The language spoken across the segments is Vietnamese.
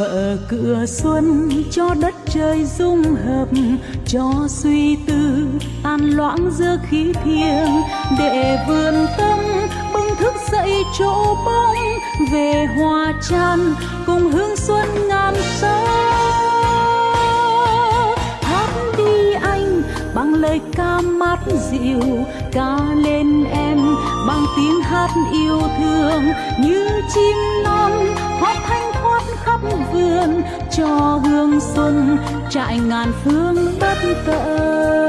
mở cửa xuân cho đất trời dung hợp, cho suy tư tan loãng giữa khí thiêng, để vườn tâm bừng thức dậy chỗ bóng, về hòa chan cùng hương xuân ngàn sao hát đi anh, bằng lời ca mát dịu, ca lên em bằng tiếng hát yêu thương, như chim non cho hương xuân trại ngàn phương bất tận.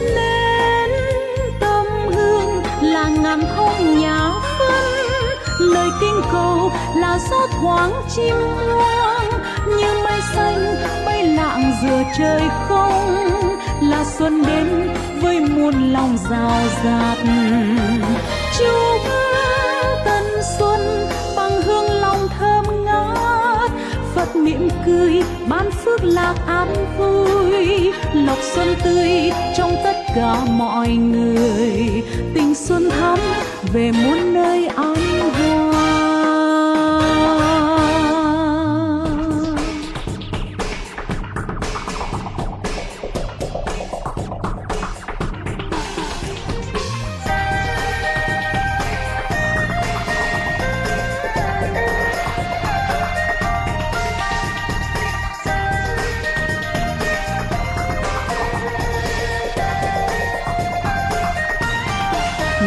Nên tâm hương là ngàn không nhà phân, lời kinh cầu là gió thoáng chim hoang như mây xanh, bay lạng giữa trời không, là xuân đến với muôn lòng rào rạt. Chúc ơi ban phước lạc an vui. Lộc xuân tươi trong tất cả mọi người. Tình xuân thắm về muôn nơi an vui.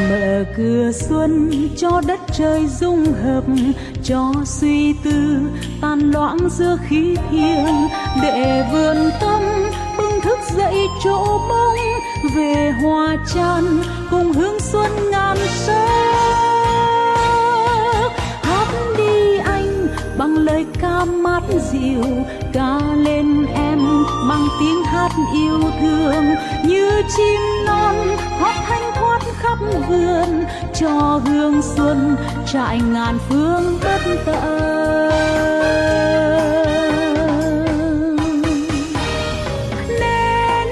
Mở cửa xuân cho đất trời dung hợp, cho suy tư tan loãng giữa khí thiêng. Để vườn tâm bừng thức dậy chỗ mong về hoa chan cùng hương xuân ngàn sắc. Hát đi anh bằng lời ca mát dịu, ca lên em bằng tiếng hát yêu thương. Như chim non hót thanh thoát khắp vườn cho hương xuân trại ngàn phương bất tận nên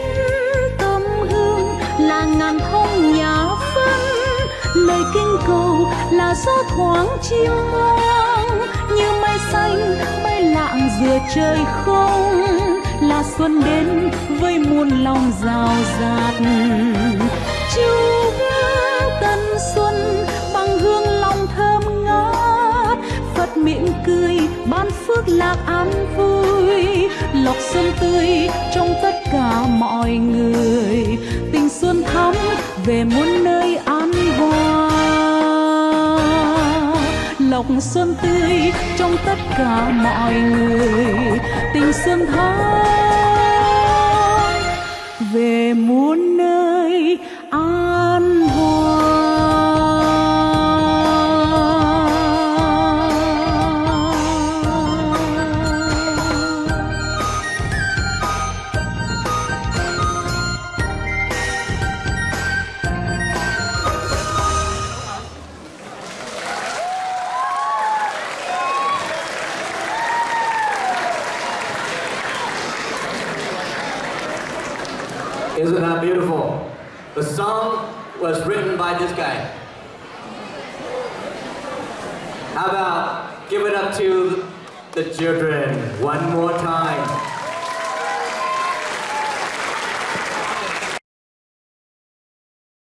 tâm hương là ngàn thông nhà phân, lời kinh cầu là gió thoáng chim hoang. Như mây xanh bay lạng giữa trời không, là xuân đến với muôn lòng rào rạt. Chúa xuân bằng hương lòng thơm ngát. Phật mỉm cười, ban phước lạc an vui. Lộc xuân tươi trong tất cả mọi người. Tình xuân thắm về muôn nơi an hoa lộc xuân tươi trong tất cả mọi người. Tình xuân thắm về muôn nơi an Isn't that beautiful? The song was written by this guy. How about give it up to the children one more time?